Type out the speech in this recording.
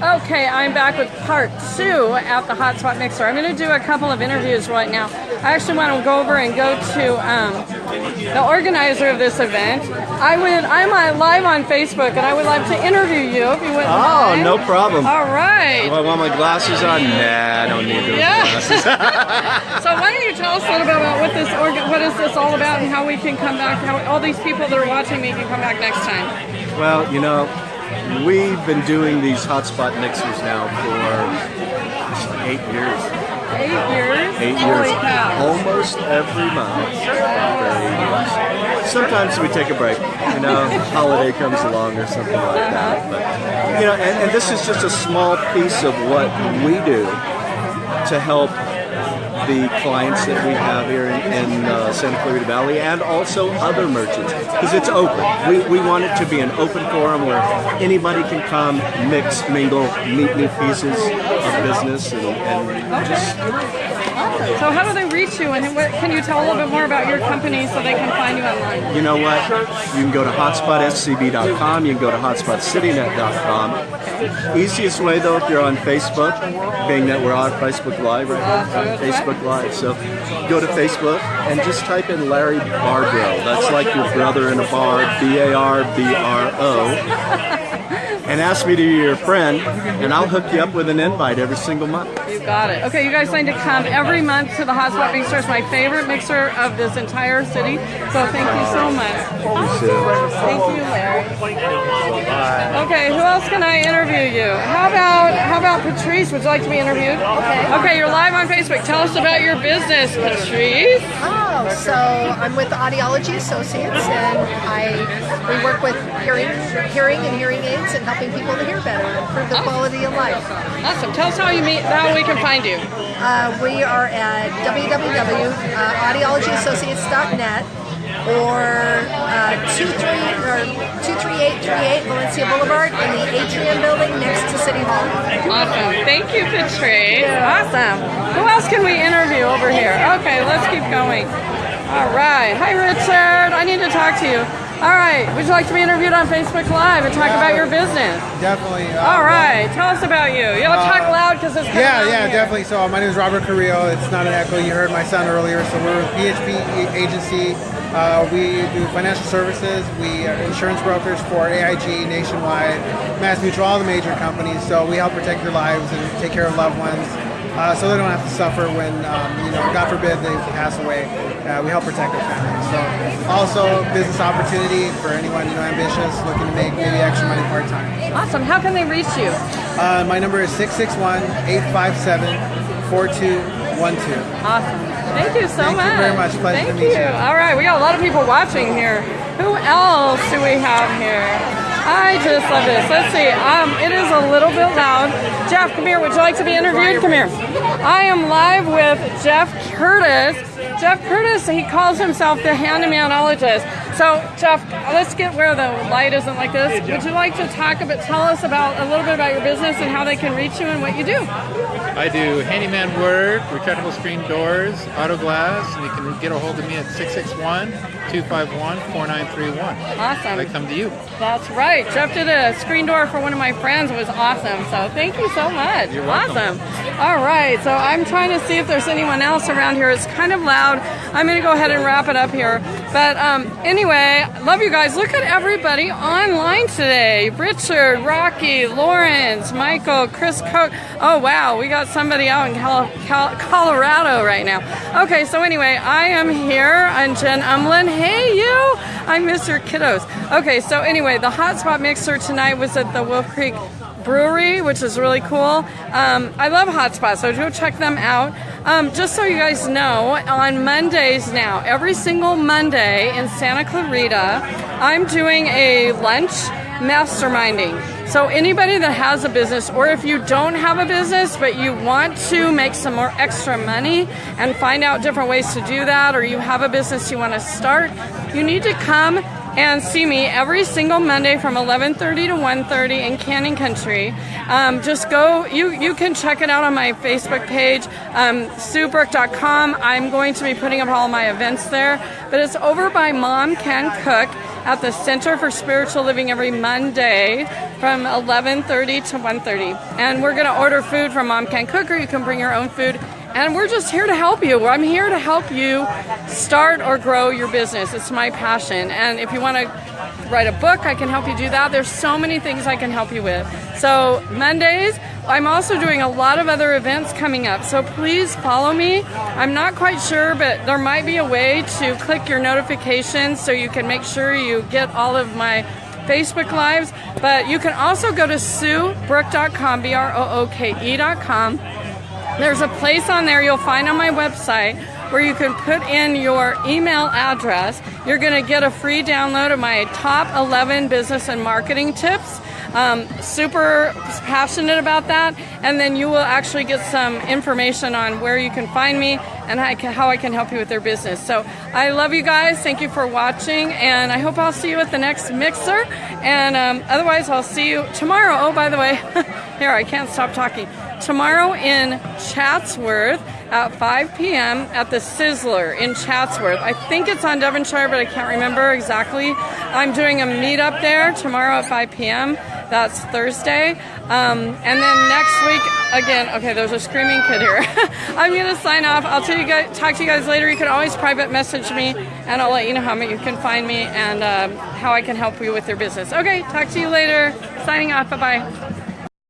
Okay, I'm back with part two at the Hotspot Mixer. I'm going to do a couple of interviews right now. I actually want to go over and go to um, the organizer of this event. I would, I'm uh, live on Facebook, and I would like to interview you if you wouldn't Oh, mind. no problem. All right. Do I want my glasses on? Nah, I don't need those Yeah. glasses. So why don't you tell us a little bit about what this organ, what is this all about, and how we can come back, how all these people that are watching me can come back next time. well, you know, we've been doing these hotspot mixers now for like eight years. Eight years. Eight oh years. Almost every month. for eight years. Sometimes we take a break, you know, holiday comes along or something like that. Uh-huh. But, you know, and, and this is just a small piece of what we do to help the clients that we have here in, in uh, Santa Clarita Valley and also other merchants because it's open. We, we want it to be an open forum where anybody can come, mix, mingle, meet new pieces of business and, and just So how do they reach you, and what, can you tell a little bit more about your company so they can find you online? You know what? You can go to hotspotscv.com. You can go to hotspotcitynet.com. Easiest way though, if you're on Facebook, being that we're on Facebook Live right uh, now, on Facebook Live. So go to Facebook and just type in Larry Barbro. That's like your brother in a bar, B-A-R-B-R-O. And ask me to be your friend, and I'll hook you up with an invite every single month. Got it. Okay, you guys need to come every month to the Hotspot Mixer. It's my favorite mixer of this entire city. So thank you so much. Thank you, Larry. Okay, who else can I interview you? How about how about Patrice? Would you like to be interviewed? Okay. Okay, you're live on Facebook. Tell us about your business, Patrice. Oh, so I'm with Audiology Associates, and I we work with hearing, hearing and hearing aids, and helping people to hear better, improve the oh. quality of life. Awesome. Tell us how you meet, how we can find you. Uh, we are at www.audiologyassociates.net or uh, 23 or 23838 Valencia Boulevard in the Atrium Building next to City Hall. Awesome. Thank you, Patrice. Awesome. Who else can we interview over here? Okay, let's keep going. All right. Hi, Richard. I need to talk to you. All right. Would you like to be interviewed on Facebook Live and talk about your business? Definitely. uh, All right. Tell us about you. You know, talk loud because it's Yeah, yeah, here. definitely. So my name is Robert Carrillo. It's not an echo. You heard my son earlier. So we're a PHP agency. Uh, we do financial services. We are insurance brokers for AIG, Nationwide, Mass Mutual, all the major companies. So we help protect your lives and take care of loved ones. Uh, so they don't have to suffer when, um, you know, God forbid they pass away. Uh, we help protect their families. So also business opportunity for anyone you know ambitious, looking to make maybe extra money part time. Awesome. How can they reach you? Uh, my number is 661-857-4212. Awesome. Thank you so Thank you much. very much. Pleasure Thank to meet you. All right, we got a lot of people watching here. Who else do we have here? I just love this. Let's see. Um, it is a little bit loud. Jeff, come here. Would you like to be interviewed? Come here. I am live with Jeff Curtis. Jeff Curtis, he calls himself the handymanologist. So, Jeff, let's get where the light isn't like this. Would you like to talk about, tell us about a little bit about your business and how they can reach you and what you do? I do handyman work, retractable screen doors, auto glass, and you can get a hold of me at 661-251-4931. Awesome. I come to you. That's right. Jeff did a screen door for one of my friends. It was awesome. So thank you so much. You're welcome. Awesome. All right. So I'm trying to see if there's anyone else around here. It's kind of loud. I'm going to go ahead and wrap it up here. But um, anyway, love you guys. Look at everybody online today. Richard, Rocky, Lawrence, Michael, Chris Coat. Oh, wow. We got somebody out in Cal- Cal- Colorado right now. Okay. So anyway, I am here. I'm Jen Umlin. Hey, you. I miss your kiddos. Okay, so anyway, the hotspot mixer tonight was at the Wolf Creek Brewery, which is really cool. Um, I love Hotspot, so go check them out. Um, just so you guys know, on Mondays now, every single Monday in Santa Clarita, I'm doing a lunch masterminding. So anybody that has a business, or if you don't have a business but you want to make some more extra money and find out different ways to do that, or you have a business you want to start, you need to come and see me every single Monday from 11:30 to 1:30 in Canyon Country. Um, just go. You you can check it out on my Facebook page, um, SueBrooke.com. I'm going to be putting up all my events there, but it's over by Mom Can Cook at the Center for Spiritual Living every Monday from 11:30 to 1:30. And we're going to order food from Mom Can Cook, or you can bring your own food. And we're just here to help you. I'm here to help you start or grow your business. It's my passion. And if you want to write a book, I can help you do that. There's so many things I can help you with. So, Mondays, I'm also doing a lot of other events coming up. So, please follow me. I'm not quite sure, but there might be a way to click your notifications so you can make sure you get all of my Facebook Lives. But you can also go to suebrooke.com, B R O O K E.com. There's a place on there you'll find on my website where you can put in your email address. You're going to get a free download of my top 11 business and marketing tips. Um, super passionate about that. And then you will actually get some information on where you can find me and how I can, how I can help you with your business. So I love you guys. Thank you for watching. And I hope I'll see you at the next mixer. And um, otherwise, I'll see you tomorrow. Oh, by the way, here, I can't stop talking tomorrow in Chatsworth at 5 p.m. at the Sizzler in Chatsworth. I think it's on Devonshire, but I can't remember exactly. I'm doing a meetup there tomorrow at 5 p.m. That's Thursday. Um, and then next week, again, okay, there's a screaming kid here. I'm going to sign off. I'll tell you guys, talk to you guys later. You can always private message me, and I'll let you know how you can find me and um, how I can help you with your business. Okay, talk to you later. Signing off. Bye bye.